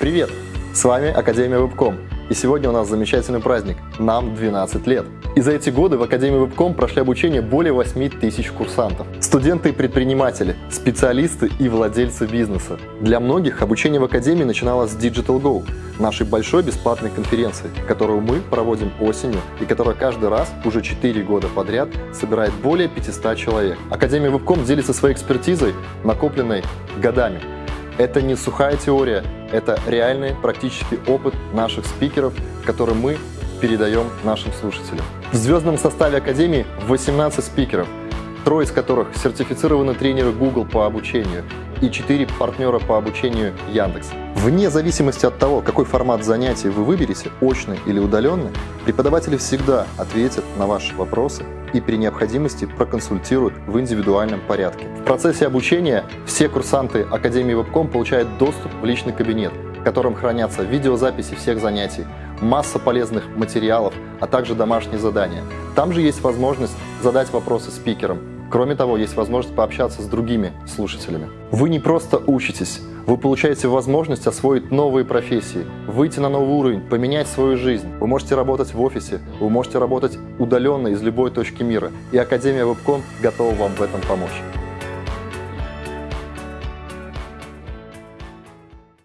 Привет! С вами Академия Вебком. И сегодня у нас замечательный праздник. Нам 12 лет. И за эти годы в Академии Вебком прошли обучение более 8 тысяч курсантов. Студенты и предприниматели, специалисты и владельцы бизнеса. Для многих обучение в Академии начиналось с Digital Go, нашей большой бесплатной конференции, которую мы проводим осенью и которая каждый раз уже 4 года подряд собирает более 500 человек. Академия Вебком делится своей экспертизой, накопленной годами. Это не сухая теория, это реальный практический опыт наших спикеров, который мы передаем нашим слушателям. В звездном составе Академии 18 спикеров, трое из которых сертифицированы тренеры Google по обучению и 4 партнера по обучению Яндекс. Вне зависимости от того, какой формат занятий вы выберете, очный или удаленный, преподаватели всегда ответят на ваши вопросы и при необходимости проконсультируют в индивидуальном порядке. В процессе обучения все курсанты Академии Вебком получают доступ в личный кабинет, в котором хранятся видеозаписи всех занятий, масса полезных материалов, а также домашние задания. Там же есть возможность задать вопросы спикерам. Кроме того, есть возможность пообщаться с другими слушателями. Вы не просто учитесь, вы получаете возможность освоить новые профессии, выйти на новый уровень, поменять свою жизнь. Вы можете работать в офисе, вы можете работать удаленно из любой точки мира. И Академия Вебком готова вам в этом помочь.